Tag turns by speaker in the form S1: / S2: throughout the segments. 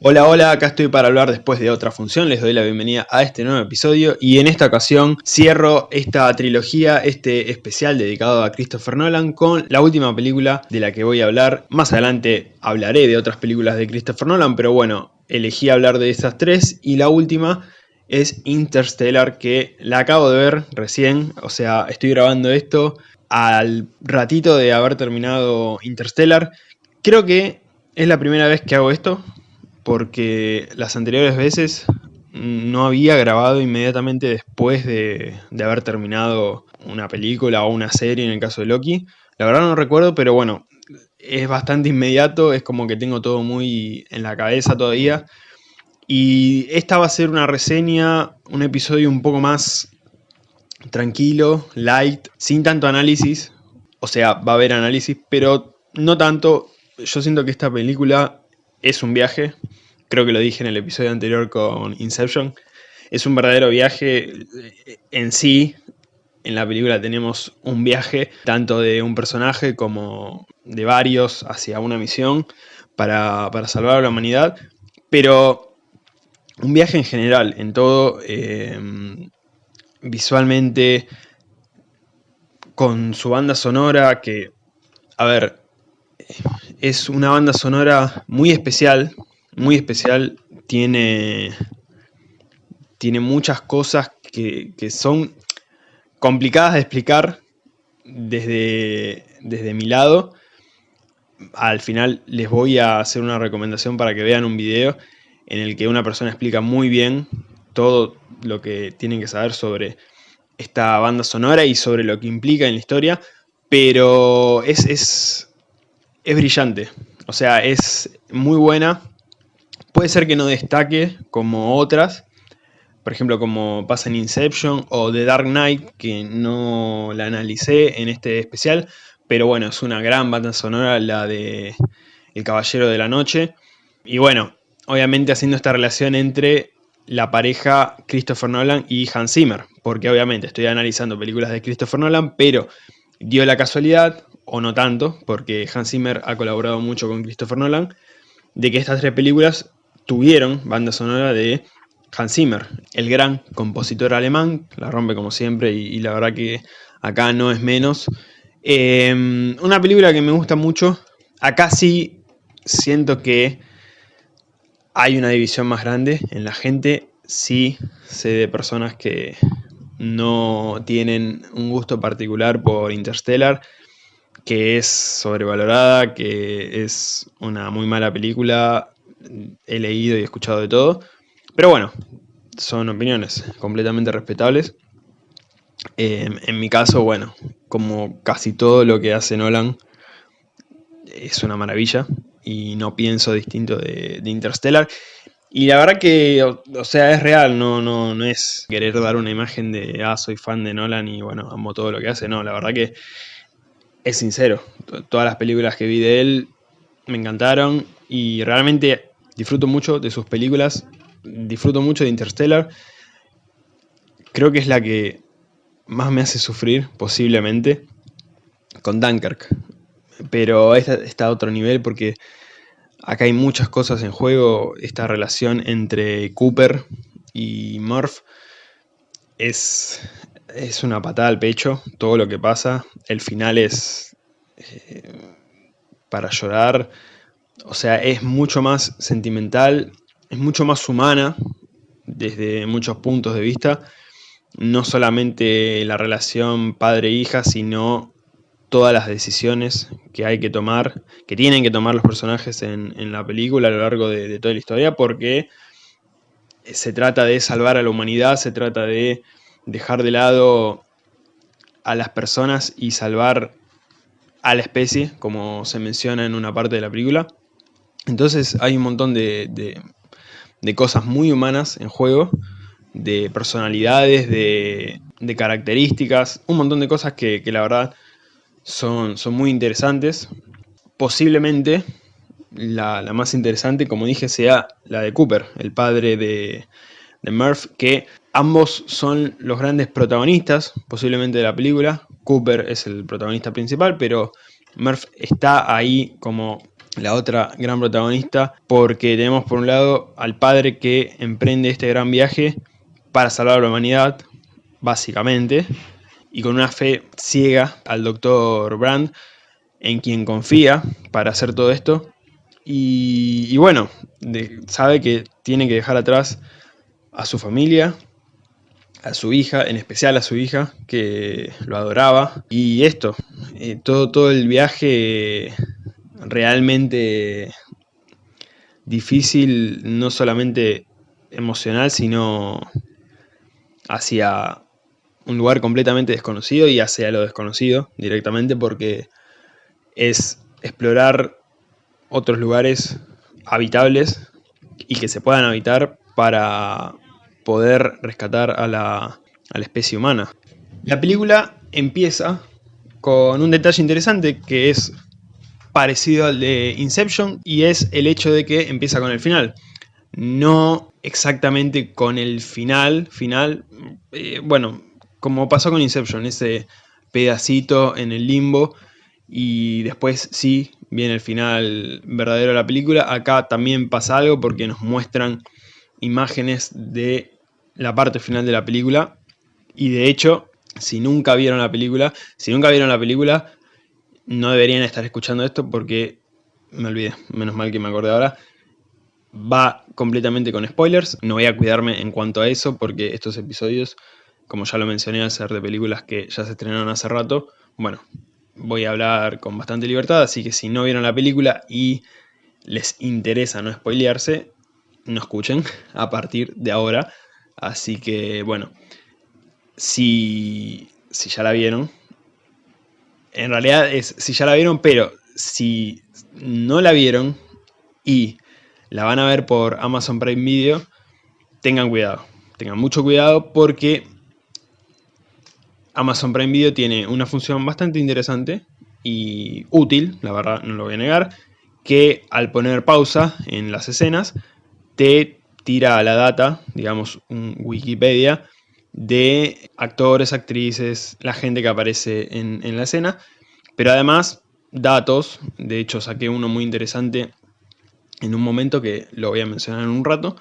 S1: Hola, hola, acá estoy para hablar después de otra función, les doy la bienvenida a este nuevo episodio y en esta ocasión cierro esta trilogía, este especial dedicado a Christopher Nolan con la última película de la que voy a hablar. Más adelante hablaré de otras películas de Christopher Nolan, pero bueno, elegí hablar de estas tres y la última es Interstellar que la acabo de ver recién, o sea, estoy grabando esto al ratito de haber terminado Interstellar. Creo que es la primera vez que hago esto, porque las anteriores veces no había grabado inmediatamente después de, haber terminado una película o una serie en el caso de Loki. La verdad no recuerdo, pero bueno, es bastante inmediato, es como que tengo todo muy en la cabeza todavía. Y esta va a ser una reseña, un episodio un poco más tranquilo, light, sin tanto análisis. O sea, va a haber análisis, pero no tanto. Yo siento que esta película es un viaje, creo que lo dije en el episodio anterior con Inception, es un verdadero viaje eh, en sí. En la película tenemos un viaje tanto de un personaje como de varios hacia una misión para, salvar a la humanidad, pero un viaje en general, en todo, eh, visualmente, con su banda sonora que, a ver, es una banda sonora muy especial, muy especial, tiene, tiene muchas cosas que, son complicadas de explicar desde, desde mi lado. Al final les voy a hacer una recomendación para que vean un video en el que una persona explica muy bien todo lo que tienen que saber sobre esta banda sonora y sobre lo que implica en la historia, pero es, es, es brillante, o sea, es muy buena. Puede ser que no destaque como otras, por ejemplo como pasa en Inception o The Dark Knight, que no la analicé en este especial, pero bueno, es una gran banda sonora la de El Caballero de la Noche. Y bueno, obviamente haciendo esta relación entre la pareja Christopher Nolan y Hans Zimmer, porque obviamente estoy analizando películas de Christopher Nolan, pero dio la casualidad, o no tanto, porque Hans Zimmer ha colaborado mucho con Christopher Nolan, de que estas tres películas tuvieron banda sonora de Hans Zimmer, el gran compositor alemán, la rompe como siempre y, la verdad que acá no es menos. Em, una película que me gusta mucho, acá sí siento que hay una división más grande en la gente, sí sé de personas que no tienen un gusto particular por Interstellar, que es sobrevalorada, que es una muy mala película, he leído y escuchado de todo, pero bueno, son opiniones completamente respetables. Em, en mi caso, bueno, como casi todo lo que hace Nolan, es una maravilla y no pienso distinto de, Interstellar. Y la verdad que, o, sea, es real, no, no, no es querer dar una imagen de, ah, soy fan de Nolan y bueno, amo todo lo que hace, no, la verdad que es sincero, todas las películas que vi de él me encantaron y realmente disfruto mucho de sus películas, disfruto mucho de Interstellar. Creo que es la que más me hace sufrir, posiblemente, con Dunkirk. Pero esta está a otro nivel porque acá hay muchas cosas en juego. Esta relación entre Cooper y Murph es, es una patada al pecho, todo lo que pasa. El final es eh, para llorar. O sea, es mucho más sentimental, es mucho más humana desde muchos puntos de vista. No solamente la relación padre-hija, sino todas las decisiones que hay que tomar, que tienen que tomar los personajes en, la película a lo largo de, toda la historia, porque se trata de salvar a la humanidad, se trata de dejar de lado a las personas y salvar a la especie, como se menciona en una parte de la película. Entonces hay un montón de, cosas muy humanas en juego, de personalidades, de, características, un montón de cosas que, la verdad son, son, muy interesantes. Posiblemente la, la, más interesante, como dije, sea la de Cooper, el padre de, de Murph, que Ambos son los grandes protagonistas, posiblemente de la película. Cooper es el protagonista principal, pero Murph está ahí como la otra gran protagonista, porque tenemos por un lado al padre que emprende este gran viaje para salvar a la humanidad, básicamente, y con una fe ciega al doctor Brand, en quien confía para hacer todo esto, y, bueno, sabe que tiene que dejar atrás a su familia, a su hija, en especial a su hija, que lo adoraba. Y esto, eh, todo, todo el viaje realmente difícil, no solamente emocional, sino hacia un lugar completamente desconocido y hacia lo desconocido directamente porque es explorar otros lugares habitables y que se puedan habitar para poder rescatar a la, a la especie humana. La película empieza con un detalle interesante que es parecido al de Inception y es el hecho de que empieza con el final. No exactamente con el final, final, eh, bueno, como pasó con Inception, ese pedacito en el limbo y después sí viene el final verdadero de la película. Acá también pasa algo porque nos muestran imágenes de la parte final de la película y de hecho, si nunca vieron la película, si nunca vieron la película, no deberían estar escuchando esto porque me olvidé, menos mal que me acordé ahora. Va completamente con spoilers, no voy a cuidarme en cuanto a eso porque estos episodios, como ya lo mencioné al ser de películas que ya se estrenaron hace rato, bueno, voy a hablar con bastante libertad, así que si no vieron la película y les interesa no spoilearse, no escuchen a partir de ahora. Así que, bueno, si, si ya la vieron, en realidad es si ya la vieron, pero si no la vieron y la van a ver por Amazon Prime Video, tengan cuidado. Tengan mucho cuidado porque Amazon Prime Video tiene una función bastante interesante y útil, la verdad no lo voy a negar, que al poner pausa en las escenas te tira la data, digamos un Wikipedia, de actores, actrices, la gente que aparece en, en la escena, pero además datos, de hecho saqué uno muy interesante en un momento que lo voy a mencionar en un rato,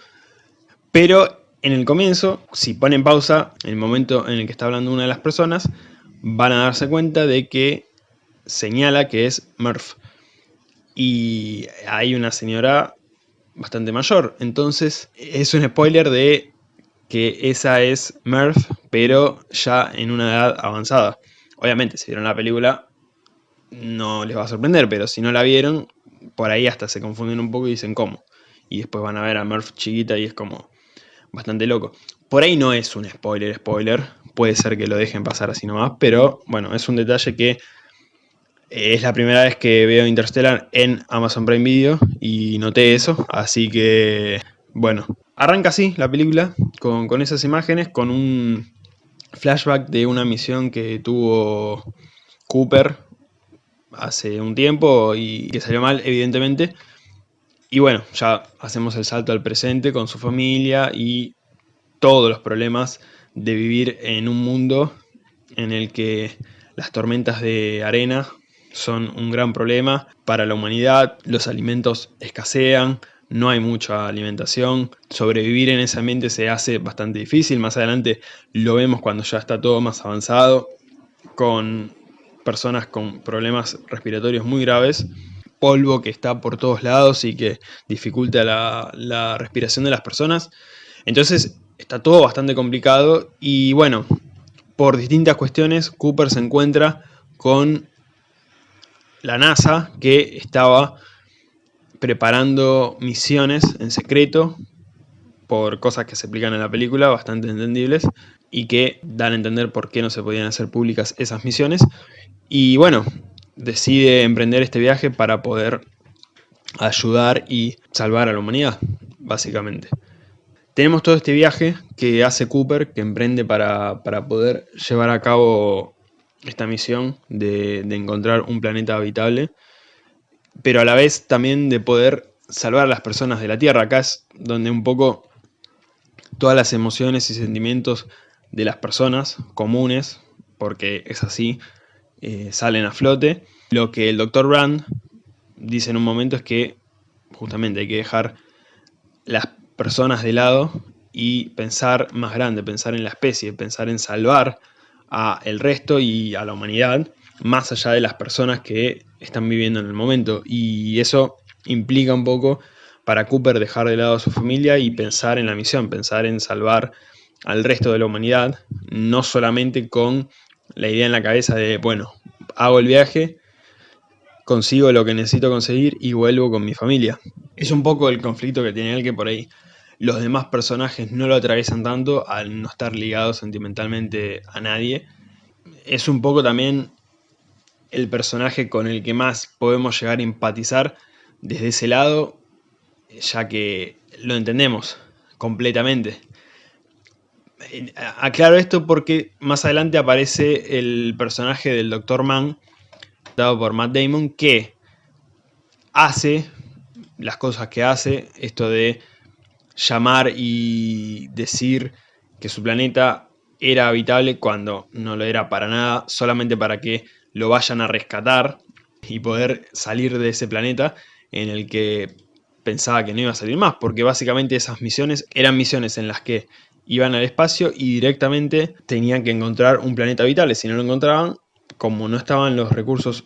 S1: pero en el comienzo, si ponen pausa, en el momento en el que está hablando una de las personas, van a darse cuenta de que señala que es Murph. Y hay una señora bastante mayor, entonces es un spoiler de que esa es Murph, pero ya en una edad avanzada. Obviamente, si vieron la película, no les va a sorprender, pero si no la vieron, por ahí hasta se confunden un poco y dicen cómo. Y después van a ver a Murph chiquita y es como bastante loco. Por ahí no es un spoiler, spoiler. Puede ser que lo dejen pasar así nomás, pero bueno, es un detalle que es la primera vez que veo Interstellar en Amazon Prime Video y noté eso, así que bueno, Arranca así la película, con, esas imágenes, con un flashback de una misión que tuvo Cooper hace un tiempo y que salió mal, evidentemente. Y bueno, ya hacemos el salto al presente con su familia y todos los problemas de vivir en un mundo en el que las tormentas de arena son un gran problema para la humanidad, los alimentos escasean, no hay mucha alimentación, sobrevivir en ese ambiente se hace bastante difícil, más adelante lo vemos cuando ya está todo más avanzado, con personas con problemas respiratorios muy graves, polvo que está por todos lados y que dificulta la, la respiración de las personas, entonces está todo bastante complicado y bueno, por distintas cuestiones Cooper se encuentra con la NASA que estaba preparando misiones en secreto por cosas que se explican en la película, bastante entendibles, y que dan a entender por qué no se podían hacer públicas esas misiones. Y bueno, decide emprender este viaje para poder ayudar y salvar a la humanidad, básicamente. Tenemos todo este viaje que hace Cooper, que emprende para, poder llevar a cabo esta misión de, encontrar un planeta habitable pero a la vez también de poder salvar a las personas de la Tierra. Acá es donde un poco todas las emociones y sentimientos de las personas comunes, porque es así, eh, salen a flote. Lo que el Dr. Brand dice en un momento es que justamente hay que dejar las personas de lado y pensar más grande, pensar en la especie, pensar en salvar a el resto y a la humanidad, más allá de las personas que están viviendo en el momento. Y eso implica un poco para Cooper dejar de lado a su familia y pensar en la misión, pensar en salvar al resto de la humanidad, no solamente con la idea en la cabeza de, bueno, hago el viaje, consigo lo que necesito conseguir y vuelvo con mi familia. Es un poco el conflicto que tiene él que por ahí los demás personajes no lo atraviesan tanto al no estar ligados sentimentalmente a nadie. Es un poco también el personaje con el que más podemos llegar a empatizar desde ese lado, ya que lo entendemos completamente. Aclaro esto porque más adelante aparece el personaje del Dr. Mann, dado por Matt Damon, que hace las cosas que hace, esto de llamar y decir que su planeta era habitable cuando no lo era para nada, solamente para que lo vayan a rescatar y poder salir de ese planeta en el que pensaba que no iba a salir más, porque básicamente esas misiones eran misiones en las que iban al espacio y directamente tenían que encontrar un planeta habitable. Si no lo encontraban, como no estaban los recursos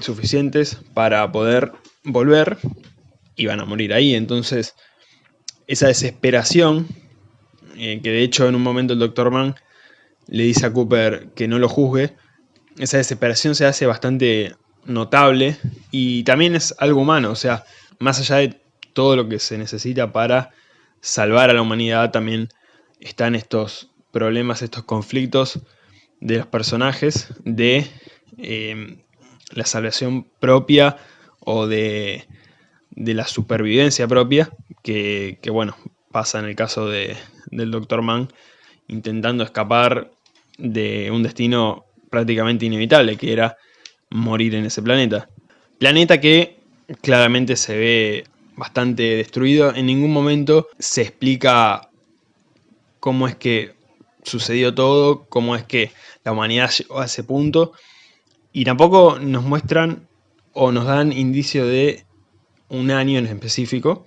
S1: suficientes para poder volver, iban a morir ahí. Entonces, esa desesperación, eh, que de hecho en un momento el Dr. Mann le dice a Cooper que no lo juzgue, esa desesperación se hace bastante notable y también es algo humano, o sea, más allá de todo lo que se necesita para salvar a la humanidad, también están estos problemas, estos conflictos de los personajes de eh, la salvación propia o de, la supervivencia propia, que, bueno, pasa en el caso de, del Dr. Mann, intentando escapar de un destino prácticamente inevitable, que era morir en ese planeta. Planeta que claramente se ve bastante destruido, en ningún momento se explica cómo es que sucedió todo, cómo es que la humanidad llegó a ese punto, y tampoco nos muestran o nos dan indicio de un año en específico,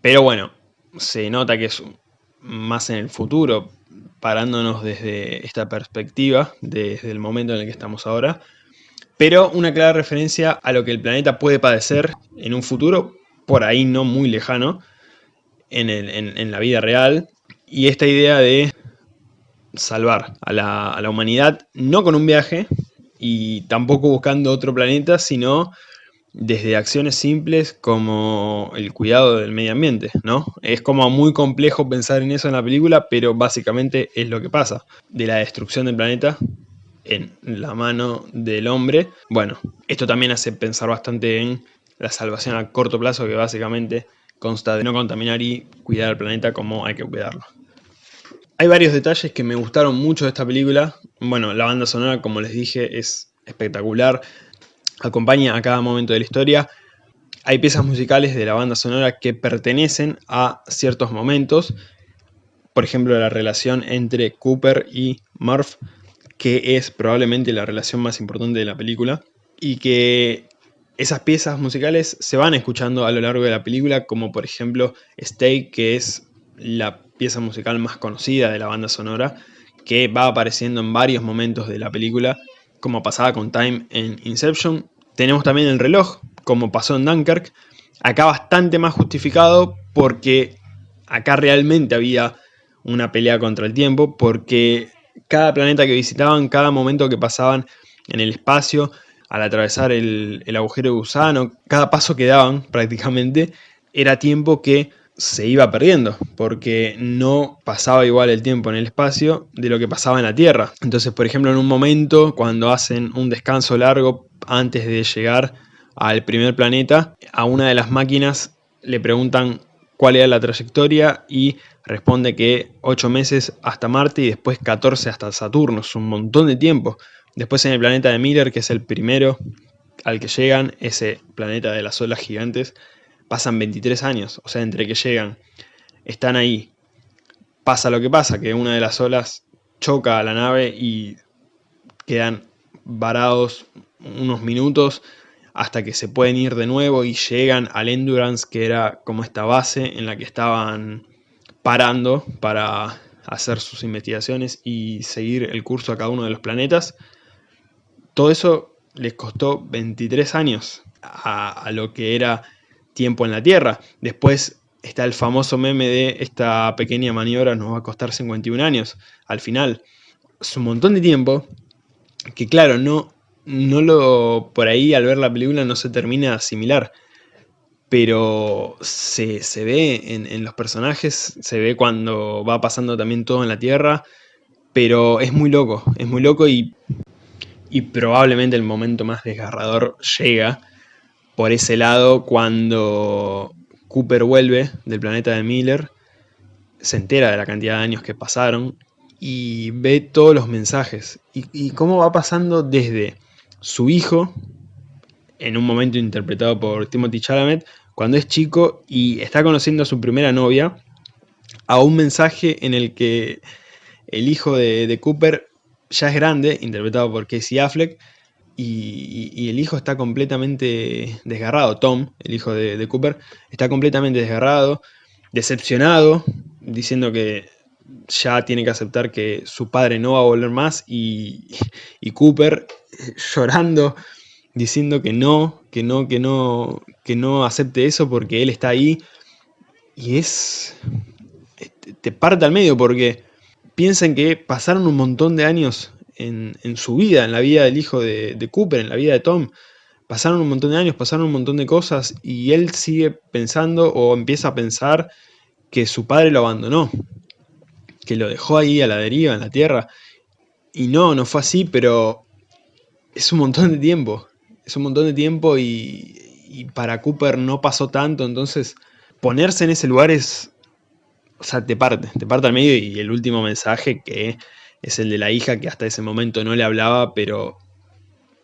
S1: pero bueno, se nota que es más en el futuro, parándonos desde esta perspectiva, desde el momento en el que estamos ahora, pero una clara referencia a lo que el planeta puede padecer en un futuro, por ahí no muy lejano, en, en la vida real, y esta idea de salvar a la, humanidad, no con un viaje y tampoco buscando otro planeta, sino desde acciones simples como el cuidado del medio ambiente, ¿no? Es como muy complejo pensar en eso en la película, pero básicamente es lo que pasa. De la destrucción del planeta en la mano del hombre. Bueno, esto también hace pensar bastante en la salvación a corto plazo, que básicamente consta de no contaminar y cuidar al planeta como hay que cuidarlo. Hay varios detalles que me gustaron mucho de esta película. Bueno, la banda sonora, como les dije, es espectacular. Acompaña a cada momento de la historia. Hay piezas musicales de la banda sonora que pertenecen a ciertos momentos. Por ejemplo, la relación entre Cooper y Murph, que es probablemente la relación más importante de la película. Y que esas piezas musicales se van escuchando a lo largo de la película, como por ejemplo Stay, que es la pieza musical más conocida de la banda sonora, que va apareciendo en varios momentos de la película, como pasaba con Time en Inception. Tenemos también el reloj, como pasó en Dunkirk, acá bastante más justificado porque acá realmente había una pelea contra el tiempo, porque cada planeta que visitaban, cada momento que pasaban en el espacio, al atravesar el, agujero gusano, cada paso que daban prácticamente, era tiempo que se iba perdiendo, porque no pasaba igual el tiempo en el espacio de lo que pasaba en la Tierra. Entonces, por ejemplo, en un momento, cuando hacen un descanso largo antes de llegar al primer planeta, a una de las máquinas le preguntan cuál era la trayectoria y responde que 8 meses hasta Marte y después 14 hasta Saturno, es un montón de tiempo. Después en el planeta de Miller, que es el primero al que llegan, ese planeta de las olas gigantes, pasan 23 años, o sea, entre que llegan, están ahí, pasa lo que pasa, que una de las olas choca a la nave y quedan varados unos minutos hasta que se pueden ir de nuevo y llegan al Endurance, que era como esta base en la que estaban parando para hacer sus investigaciones y seguir el curso a cada uno de los planetas. Todo eso les costó 23 años a, a lo que era tiempo en la Tierra. Después está el famoso meme de esta pequeña maniobra nos va a costar 51 años. Al final, es un montón de tiempo que claro, no, no lo, por ahí al ver la película no se termina de asimilar. Pero se, ve en, en, los personajes, se ve cuando va pasando también todo en la Tierra. Pero es muy loco, es muy loco y, y probablemente el momento más desgarrador llega por ese lado cuando Cooper vuelve del planeta de Miller, se entera de la cantidad de años que pasaron y ve todos los mensajes. Y, cómo va pasando desde su hijo, en un momento interpretado por Timothy Chalamet, cuando es chico y está conociendo a su primera novia, a un mensaje en el que el hijo de, Cooper ya es grande, interpretado por Casey Affleck, y, el hijo está completamente desgarrado, Tom, el hijo de Cooper, está completamente desgarrado, decepcionado, diciendo que ya tiene que aceptar que su padre no va a volver más y, Cooper eh, llorando, diciendo que no, que no, que no, que no acepte eso porque él está ahí. Y es... te parte al medio porque piensan que pasaron un montón de años en, su vida, en la vida del hijo de, de Cooper, en la vida de Tom, pasaron un montón de años, pasaron un montón de cosas y él sigue pensando o empieza a pensar que su padre lo abandonó, que lo dejó ahí a la deriva, en la tierra. Y no, no fue así, pero es un montón de tiempo. Es un montón de tiempo y, para Cooper no pasó tanto, entonces ponerse en ese lugar es... O sea, te parte, te parte al medio y el último mensaje que es el de la hija que hasta ese momento no le hablaba, pero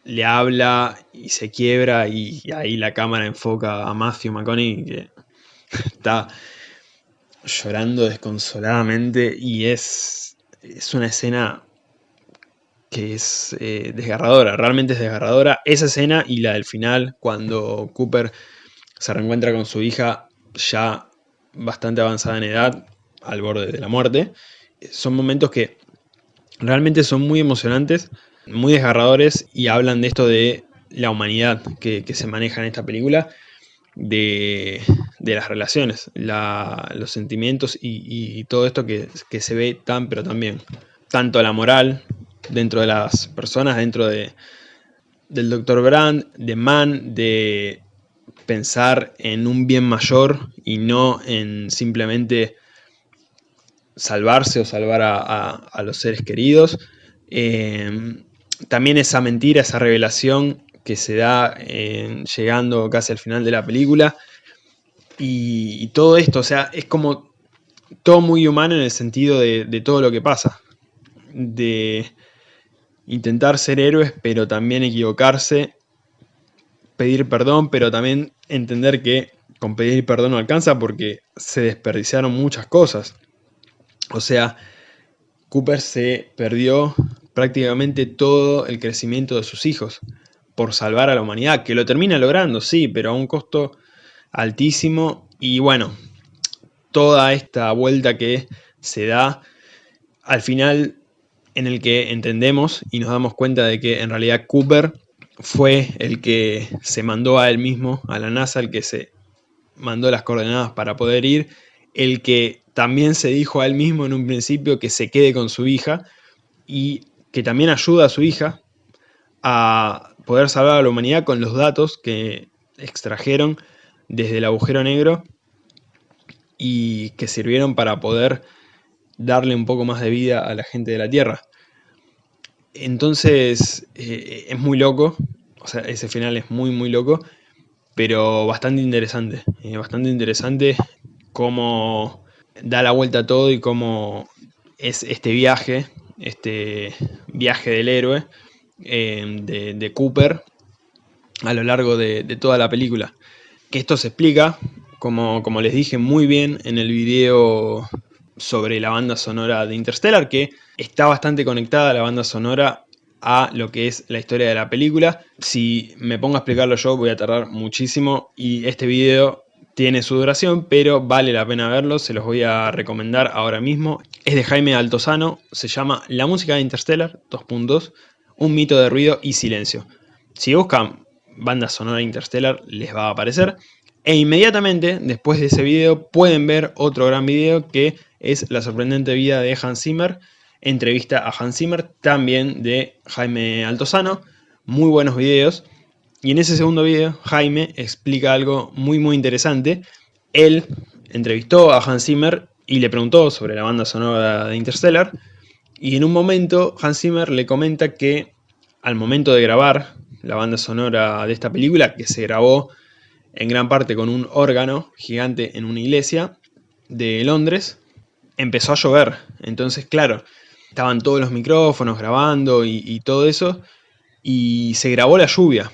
S1: le habla y se quiebra y, ahí la cámara enfoca a Matthew McConaughey que está llorando desconsoladamente y es, es una escena que es eh, desgarradora, realmente es desgarradora. Esa escena y la del final, cuando Cooper se reencuentra con su hija ya bastante avanzada en edad, al borde de la muerte, son momentos que realmente son muy emocionantes, muy desgarradores y hablan de esto de la humanidad que, se maneja en esta película de, las relaciones, los sentimientos y, todo esto que, se ve tan pero también. Tanto la moral dentro de las personas, dentro de, del Dr. Brand, de Man, de pensar en un bien mayor y no en simplemente salvarse o salvar a, los seres queridos. Eh, también esa mentira, esa revelación que se da llegando casi al final de la película. Y, todo esto, o sea, es como todo muy humano en el sentido de, todo lo que pasa. De intentar ser héroes, pero también equivocarse. Pedir perdón, pero también entender que con pedir perdón no alcanza porque se desperdiciaron muchas cosas. O sea, Cooper se perdió prácticamente todo el crecimiento de sus hijos por salvar a la humanidad, que lo termina logrando, sí, pero a un costo altísimo. Y bueno, toda esta vuelta que se da al final en el que entendemos y nos damos cuenta de que en realidad Cooper fue el que se mandó a él mismo, a la NASA, el que se mandó las coordenadas para poder ir, el que también se dijo a él mismo en un principio que se quede con su hija y que también ayuda a su hija a poder salvar a la humanidad con los datos que extrajeron desde el agujero negro y que sirvieron para poder darle un poco más de vida a la gente de la Tierra. Entonces eh, es muy loco, o sea, ese final es muy muy loco, pero bastante interesante, eh, bastante interesante cómo da la vuelta a todo y cómo es este viaje, este viaje del héroe, Em, de, Cooper a lo largo de, toda la película. Que esto se explica, como, como les dije muy bien en el video sobre la banda sonora de Interstellar, que está bastante conectada la banda sonora a lo que es la historia de la película. Si me pongo a explicarlo yo voy a tardar muchísimo y este video tiene su duración, pero vale la pena verlo, se los voy a recomendar ahora mismo. Es de Jaime Altozano, se llama La música de Interstellar, dos puntos, un mito de ruido y silencio. Si buscan banda sonora Interstellar les va a aparecer. E inmediatamente después de ese video pueden ver otro gran video que es La sorprendente vida de Hans Zimmer, entrevista a Hans Zimmer, también de Jaime Altozano, muy buenos videos. Y en ese segundo video, Jaime explica algo muy muy interesante. Él entrevistó a Hans Zimmer y le preguntó sobre la banda sonora de Interstellar. Y en un momento, Hans Zimmer le comenta que al momento de grabar la banda sonora de esta película, que se grabó en gran parte con un órgano gigante en una iglesia de Londres, empezó a llover. Entonces, claro, estaban todos los micrófonos grabando y, y todo eso, y se grabó la lluvia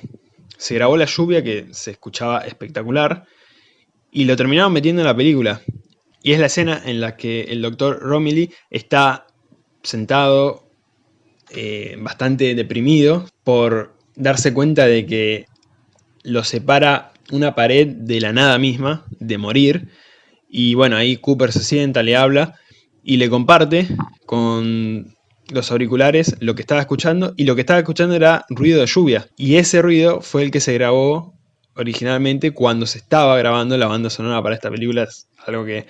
S1: se grabó la lluvia que se escuchaba espectacular y lo terminaron metiendo en la película. Y es la escena en la que el doctor Romilly está sentado eh, bastante deprimido por darse cuenta de que lo separa una pared de la nada misma, de morir. Y bueno, ahí Cooper se sienta, le habla y le comparte con los auriculares lo que estaba escuchando y lo que estaba escuchando era ruido de lluvia. Y ese ruido fue el que se grabó originalmente cuando se estaba grabando la banda sonora para esta película. Es algo que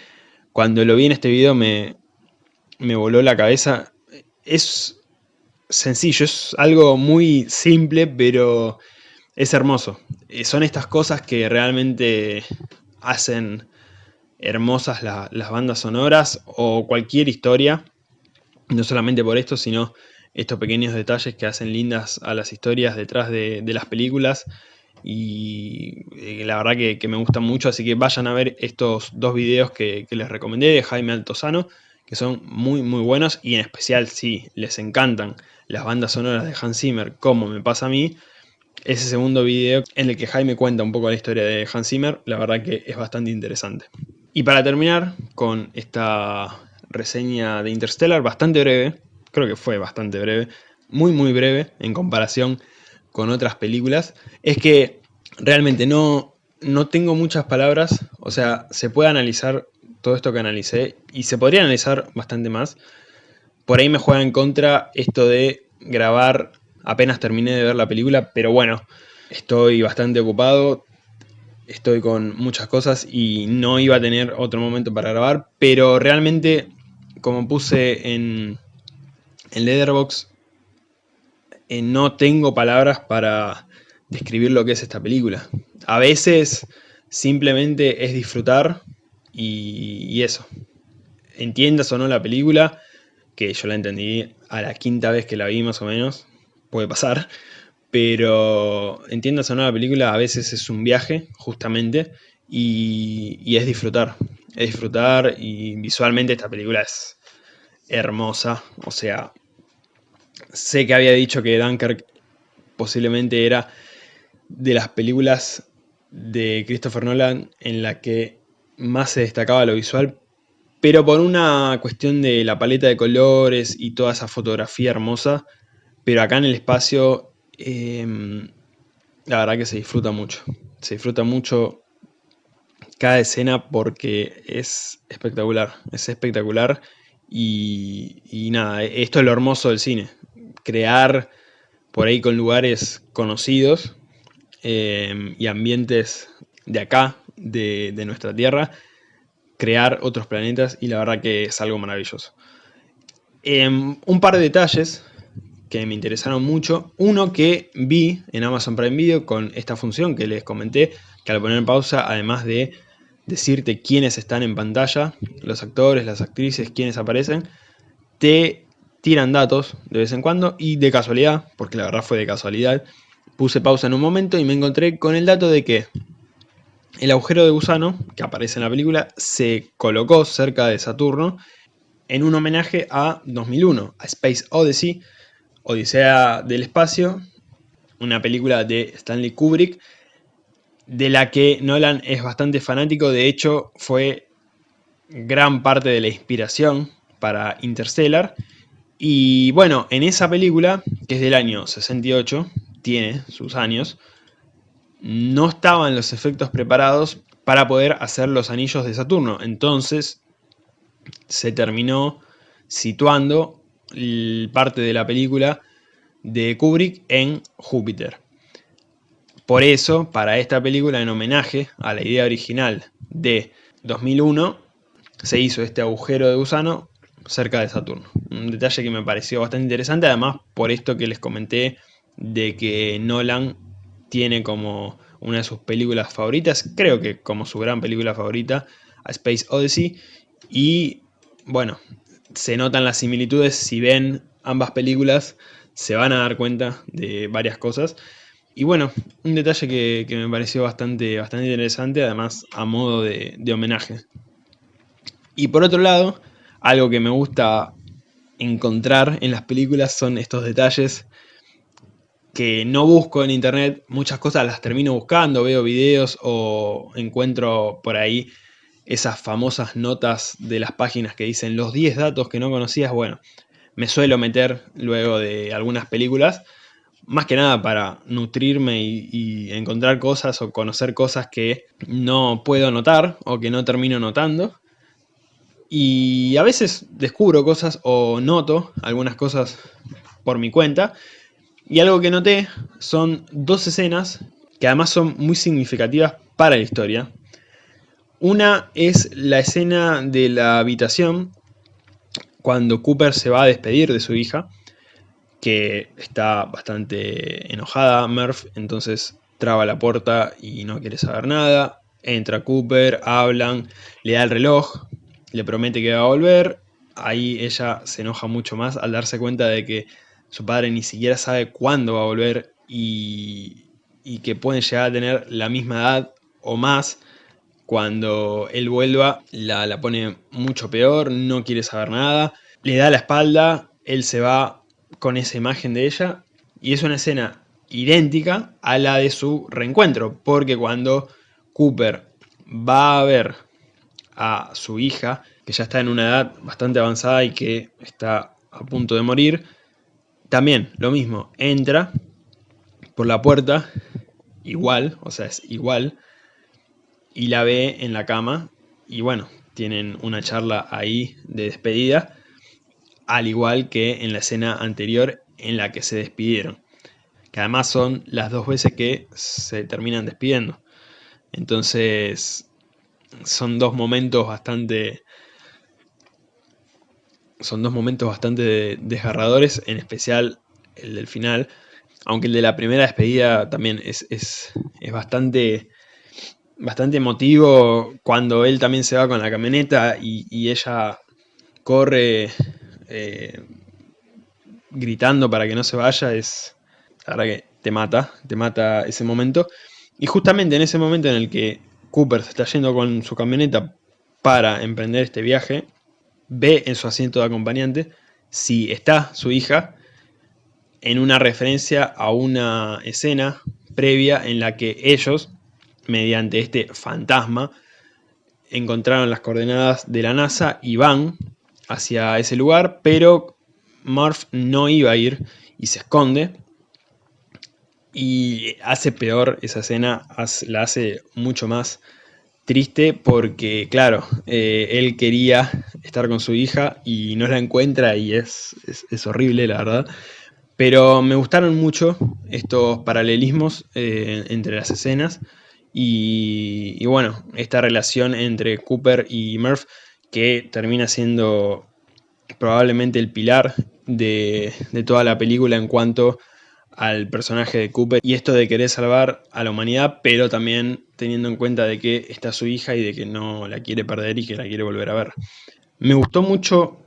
S1: cuando lo vi en este video me, me voló la cabeza. Es sencillo, es algo muy simple, pero es hermoso. Eh, son estas cosas que realmente hacen hermosas las bandas sonoras o cualquier historia no solamente por esto, sino estos pequeños detalles que hacen lindas a las historias detrás de, las películas y eh, la verdad que, me gustan mucho, así que vayan a ver estos dos videos que, les recomendé de Jaime Altozano, que son muy muy buenos y en especial si les encantan las bandas sonoras de Hans Zimmer, como me pasa a mí, ese segundo video en el que Jaime cuenta un poco la historia de Hans Zimmer, la verdad que es bastante interesante. Y para terminar con esta reseña de Interstellar, bastante breve, creo que fue bastante breve, muy muy breve en comparación con otras películas, es que realmente no, no tengo muchas palabras, o sea, se puede analizar todo esto que analicé y se podría analizar bastante más. Por ahí me juega en contra esto de grabar apenas terminé de ver la película, pero bueno, estoy bastante ocupado, estoy con muchas cosas y no iba a tener otro momento para grabar, pero realmente como puse en, en Letterboxd, eh, no tengo palabras para describir lo que es esta película. A veces simplemente es disfrutar y, eso. Entiendas o no la película, que yo la entendí a la quinta vez que la vi más o menos, puede pasar, pero entiendas o no la película, a veces es un viaje, justamente, y es disfrutar es disfrutar y visualmente esta película es hermosa. O sea, sé que había dicho que Dunkirk posiblemente era de las películas de Christopher Nolan en la que más se destacaba lo visual, pero por una cuestión de la paleta de colores y toda esa fotografía hermosa, pero acá en el espacio em, la verdad que se disfruta mucho. Se disfruta mucho cada escena porque es espectacular, es espectacular y, nada, esto es lo hermoso del cine, crear por ahí con lugares conocidos em, y ambientes de acá, de, nuestra Tierra, crear otros planetas y la verdad que es algo maravilloso. Em, un par de detalles que me interesaron mucho. Uno que vi en Amazon Prime Video con esta función que les comenté, que al poner pausa, además de decirte quiénes están en pantalla, los actores, las actrices, quiénes aparecen, te tiran datos de vez en cuando y de casualidad, porque la verdad fue de casualidad, puse pausa en un momento y me encontré con el dato de que el agujero de gusano, que aparece en la película, se colocó cerca de Saturno en un homenaje a 2001, a Space Odyssey, Odisea del Espacio, una película de Stanley Kubrick, de la que Nolan es bastante fanático, de hecho fue gran parte de la inspiración para Interstellar Y bueno, en esa película, que es del año 68, tiene sus años, no estaban los efectos preparados para poder hacer los anillos de Saturno. Entonces se terminó situando parte de la película de Kubrick en Júpiter. Por eso, para esta película, en homenaje a la idea original de 2001, se hizo este agujero de gusano cerca de Saturno. Un detalle que me pareció bastante interesante, además por esto que les comenté de que Nolan tiene como una de sus películas favoritas, creo que como su gran película favorita, a Space Odyssey, y bueno, se notan las similitudes, si ven ambas películas se van a dar cuenta de varias cosas. Y bueno, un detalle que, me pareció bastante, bastante interesante, además a modo de, de homenaje. Y por otro lado, algo que me gusta encontrar en las películas son estos detalles que no busco en internet, muchas cosas las termino buscando, veo videos o encuentro por ahí esas famosas notas de las páginas que dicen los 10 datos que no conocías, bueno, me suelo meter luego de algunas películas, más que nada para nutrirme y, encontrar cosas o conocer cosas que no puedo notar o que no termino notando. Y a veces descubro cosas o noto algunas cosas por mi cuenta. Y algo que noté son dos escenas que además son muy significativas para la historia. Una es la escena de la habitación cuando Cooper se va a despedir de su hija, que está bastante enojada, Murph, entonces traba la puerta y no quiere saber nada. Entra Cooper, hablan, le da el reloj, le promete que va a volver. Ahí ella se enoja mucho más al darse cuenta de que su padre ni siquiera sabe cuándo va a volver y, que pueden llegar a tener la misma edad o más cuando él vuelva, la, la pone mucho peor, no quiere saber nada, le da la espalda, él se va con esa imagen de ella, y es una escena idéntica a la de su reencuentro, porque cuando Cooper va a ver a su hija, que ya está en una edad bastante avanzada y que está a punto de morir, también lo mismo, entra por la puerta, igual, o sea, es igual, y la ve en la cama y bueno, tienen una charla ahí de despedida, al igual que en la escena anterior en la que se despidieron, que además son las dos veces que se terminan despidiendo. Entonces, son dos momentos bastante... Son dos momentos bastante desgarradores, en especial el del final, aunque el de la primera despedida también es, es, es bastante bastante emotivo cuando él también se va con la camioneta y, ella corre eh, gritando para que no se vaya, es la verdad que te mata, te mata ese momento. Y justamente en ese momento en el que Cooper se está yendo con su camioneta para emprender este viaje, ve en su asiento de acompañante si está su hija en una referencia a una escena previa en la que ellos mediante este fantasma, encontraron las coordenadas de la NASA y van hacia ese lugar, pero Murph no iba a ir y se esconde. Y hace peor esa escena, la hace mucho más triste porque, claro, eh, él quería estar con su hija y no la encuentra y es, es, horrible, la verdad. Pero me gustaron mucho estos paralelismos eh, entre las escenas. Y, bueno, esta relación entre Cooper y Murph que termina siendo probablemente el pilar de, toda la película en cuanto al personaje de Cooper y esto de querer salvar a la humanidad, pero también teniendo en cuenta de que está su hija y de que no la quiere perder y que la quiere volver a ver. Me gustó mucho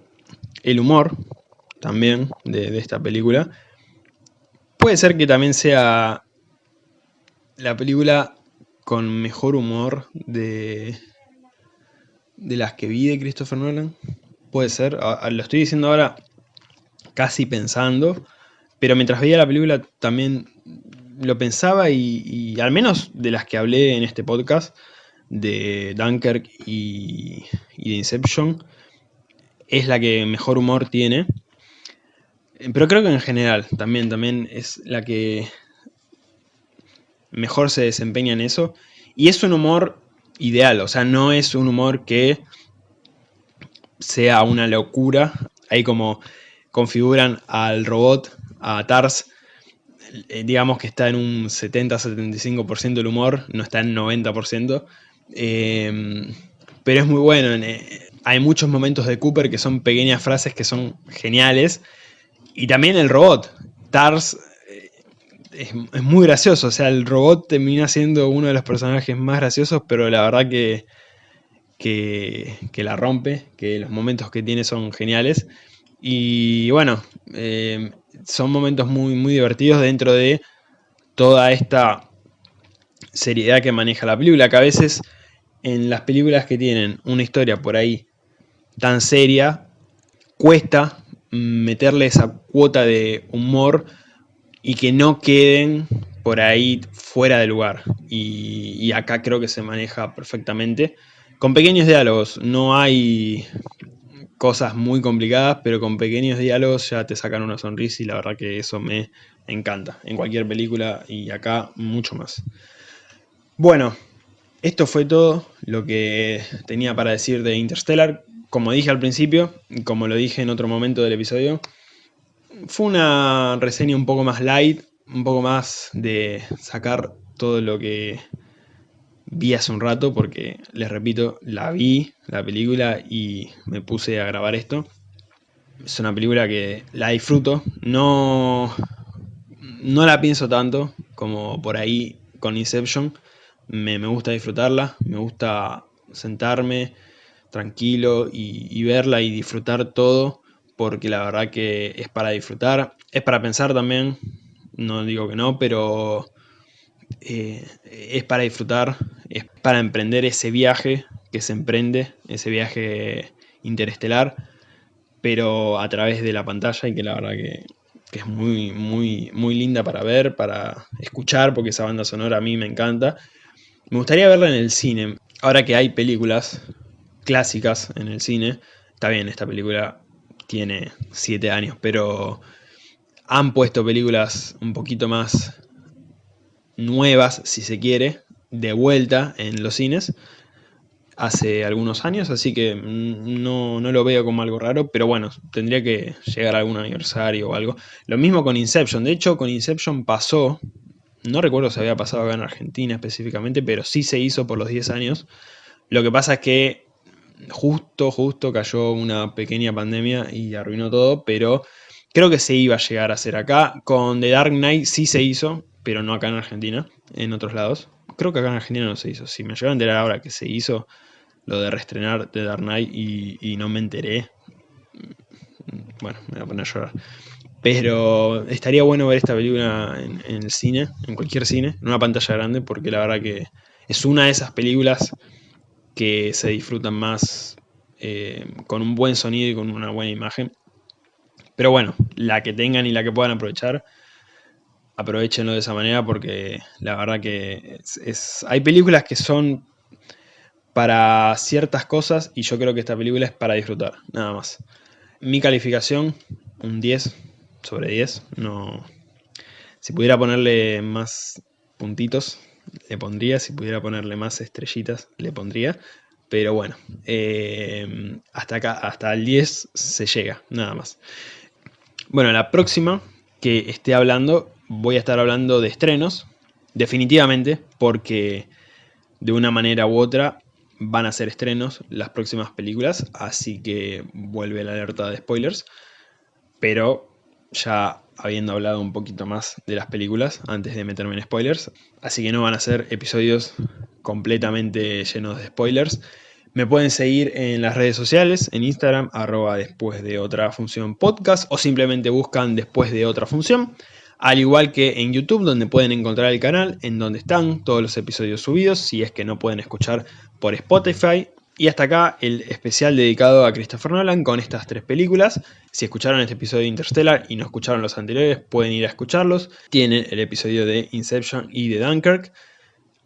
S1: el humor también de, esta película. Puede ser que también sea la película con mejor humor de, de las que vi de Christopher Nolan. Puede ser, lo estoy diciendo ahora casi pensando, pero mientras veía la película también lo pensaba y, al menos de las que hablé en este podcast, de Dunkirk y, y de Inception, es la que mejor humor tiene. Pero creo que en general también, también es la que mejor se desempeña en eso. Y es un humor ideal, o sea, no es un humor que sea una locura. Ahí como configuran al robot, a Tars, eh, digamos que está en un 70-75% del humor, no está en 90%. Em, pero es muy bueno. Eh, hay muchos momentos de Cooper que son pequeñas frases que son geniales. Y también el robot. Tars eh, es, muy gracioso. O sea, el robot termina siendo uno de los personajes más graciosos, pero la verdad que, que, la rompe, que los momentos que tiene son geniales. Y bueno, em, son momentos muy, muy divertidos dentro de toda esta seriedad que maneja la película, que a veces en las películas que tienen una historia por ahí tan seria, cuesta meterle esa cuota de humor y que no queden por ahí fuera de lugar. Y, acá creo que se maneja perfectamente. Con pequeños diálogos, no hay cosas muy complicadas, pero con pequeños diálogos ya te sacan una sonrisa y la verdad que eso me encanta. En cualquier película y acá mucho más. Bueno, esto fue todo lo que tenía para decir de Interstellar. Como dije al principio, y como lo dije en otro momento del episodio, fue una reseña un poco más light, un poco más de sacar todo lo que vi hace un rato porque, les repito, la vi, la película, y me puse a grabar esto. Es una película que la disfruto, no, no la pienso tanto como por ahí con Inception. Me, gusta disfrutarla, me gusta sentarme tranquilo y, y verla y disfrutar todo porque la verdad que es para disfrutar, es para pensar también, no digo que no, pero eh, es para disfrutar, es para emprender ese viaje que se emprende, ese viaje interestelar, pero a través de la pantalla y que la verdad que, es muy, muy, muy linda para ver, para escuchar, porque esa banda sonora a mí me encanta. Me gustaría verla en el cine. Ahora que hay películas clásicas en el cine, está bien, esta película tiene 7 años, pero han puesto películas un poquito más nuevas, si se quiere, de vuelta en los cines hace algunos años, así que no, lo veo como algo raro, pero bueno, tendría que llegar a algún aniversario o algo. Lo mismo con Inception, de hecho con Inception pasó, no recuerdo si había pasado acá en Argentina específicamente, pero sí se hizo por los 10 años. Lo que pasa es que justo, justo cayó una pequeña pandemia y arruinó todo, pero creo que se iba a llegar a hacer acá. Con The Dark Knight sí se hizo, pero no acá en Argentina, en otros lados. Creo que acá en Argentina no se hizo. Si me llegaron a enterar ahora que se hizo lo de reestrenar The Dark Knight y, no me enteré, bueno, me voy a poner a llorar. Pero estaría bueno ver esta película en, el cine, en cualquier cine, en una pantalla grande, porque la verdad que es una de esas películas que se disfrutan más eh, con un buen sonido y con una buena imagen. Pero bueno, la que tengan y la que puedan aprovechar, aprovechenlo de esa manera porque la verdad que es, hay películas que son para ciertas cosas y yo creo que esta película es para disfrutar, nada más. Mi calificación, un 10 sobre 10. No, si pudiera ponerle más puntitos, le pondría. Si pudiera ponerle más estrellitas, le pondría. Pero bueno, eh, hasta acá, hasta el 10 se llega, nada más. Bueno, la próxima que esté hablando voy a estar hablando de estrenos, definitivamente, porque de una manera u otra van a ser estrenos las próximas películas, así que vuelve la alerta de spoilers, pero ya habiendo hablado un poquito más de las películas antes de meterme en spoilers, así que no van a ser episodios completamente llenos de spoilers. Me pueden seguir en las redes sociales, en Instagram, arroba después de otra función podcast, o simplemente buscan después de otra función al igual que en YouTube donde pueden encontrar el canal en donde están todos los episodios subidos si es que no pueden escuchar por Spotify. Y hasta acá el especial dedicado a Christopher Nolan con estas tres películas. Si escucharon este episodio de Interstellar y no escucharon los anteriores, pueden ir a escucharlos. Tienen el episodio de Inception y de Dunkirk.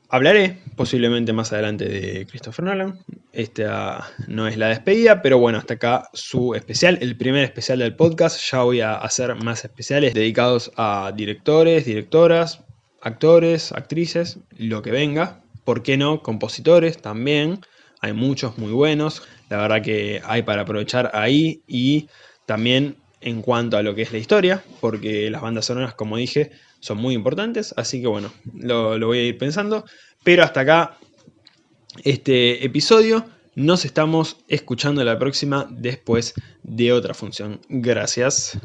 S1: Hablaré posiblemente más adelante de Christopher Nolan. esta no es la despedida, pero bueno, hasta acá su especial, el primer especial del podcast. Ya voy a hacer más especiales dedicados a directores, directoras, actores, actrices, lo que venga. ¿Por qué no? Compositores también. Hay muchos muy buenos. La verdad que hay para aprovechar ahí y también en cuanto a lo que es la historia, porque las bandas sonoras, como dije, son muy importantes. Así que bueno, lo, voy a ir pensando. Pero hasta acá este episodio. Nos estamos escuchando la próxima después de otra función. Gracias.